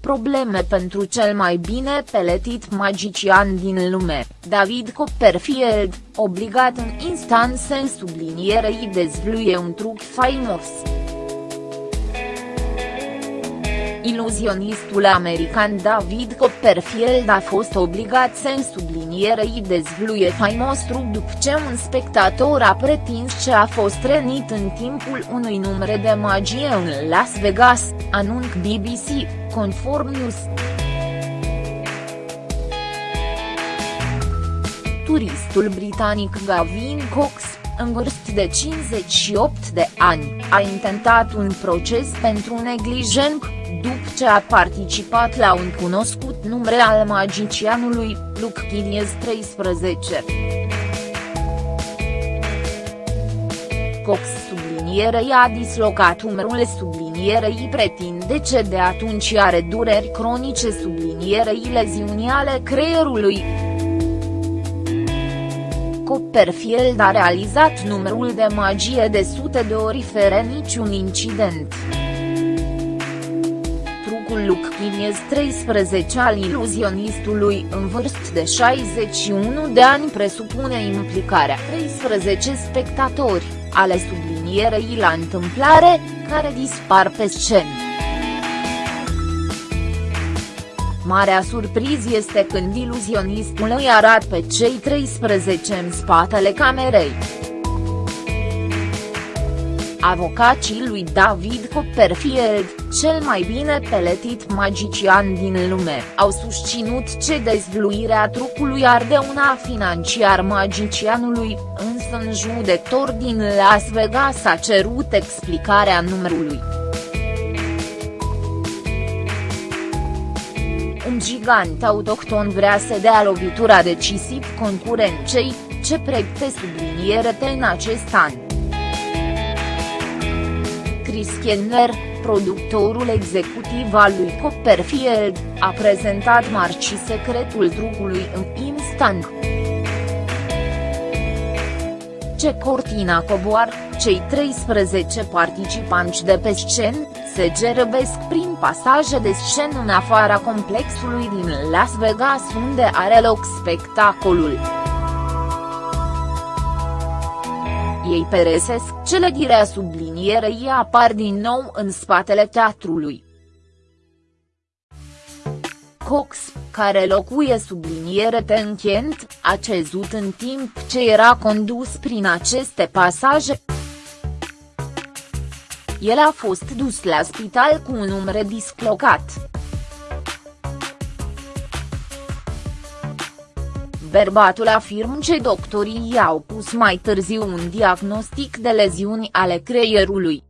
probleme pentru cel mai bine peletit magician din lume, David Copperfield, obligat în instanță în sublinierei dezvluie un truc faimos. Iluzionistul american David Copperfield a fost obligat să sublinierei dezvluie faimos truc după ce un spectator a pretins ce a fost rănit în timpul unui numere de magie în Las Vegas, anunț BBC, conform News. Turistul britanic Gavin Cox, în vârstă de 58 de ani, a intentat un proces pentru neglijență, după ce a participat la un cunoscut numere al magicianului, Luke Kilies 13. Cox sublinierei a dislocat umărul sublinierei pretinde ce de atunci are dureri cronice sublinierei leziuni ale creierului. Copperfield a realizat numărul de magie de sute de ori fără niciun incident trucul Luc Chiniez 13 al iluzionistului în vârstă de 61 de ani presupune implicarea 13 spectatori, ale sublinierei la întâmplare, care dispar pe scenă. Marea surpriză este când iluzionistul îi arată pe cei 13 în spatele camerei. Avocacii lui David Copperfield, cel mai bine peletit magician din lume, au susținut ce dezvluirea trucului ar una financiar magicianului, însă un judecător din Las Vegas a cerut explicarea numărului. Un gigant autohton vrea să dea lovitura decisiv concurenței, ce pregte subliniere în acest an. Chris Kenner, productorul executiv al lui Copperfield, a prezentat marci secretul trucului în instant. Ce cortina coboar, cei 13 participanți de pe scenă, se gerăbesc prin pasaje de scenă în afara complexului din Las Vegas unde are loc spectacolul. ei peresesc cele direa sublinierei apar din nou în spatele teatrului. Cox, care locuie subliniere tenchent, a cezut în timp ce era condus prin aceste pasaje. El a fost dus la spital cu un umăr dislocat. Bărbatul afirmă ce doctorii i-au pus mai târziu un diagnostic de leziuni ale creierului.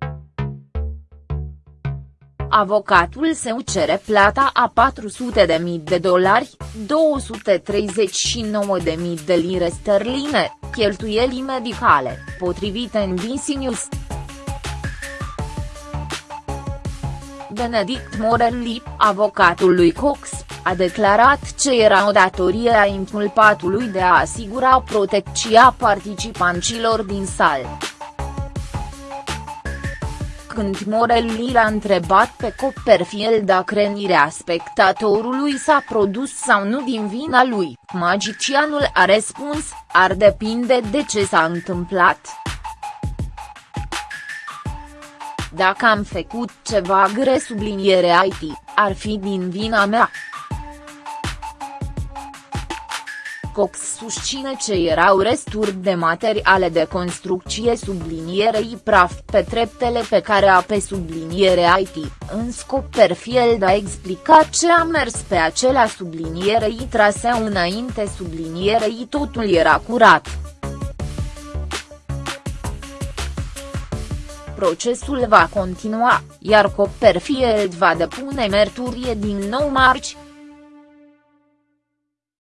Avocatul său cere plata a 400.000 de dolari, 239.000 de lire sterline, cheltuieli medicale, potrivit NBC News. Benedict Morelli, avocatul lui Cox, a declarat ce era o datorie a inculpatului de a asigura protecția participanților din sală. Când Morelli l-a întrebat pe Copperfield dacă renirea spectatorului s-a produs sau nu din vina lui, magicianul a răspuns, ar depinde de ce s-a întâmplat. Dacă am făcut ceva gre subliniere IT, ar fi din vina mea. Cox susține ce erau resturi de materiale de construcție sublinierei praf pe treptele pe care a pe subliniere IT, în scop Perfield a explicat ce a mers pe acela sublinierei traseu înainte sublinierei totul era curat. Procesul va continua, iar Copperfield va depune merturie din nou marci,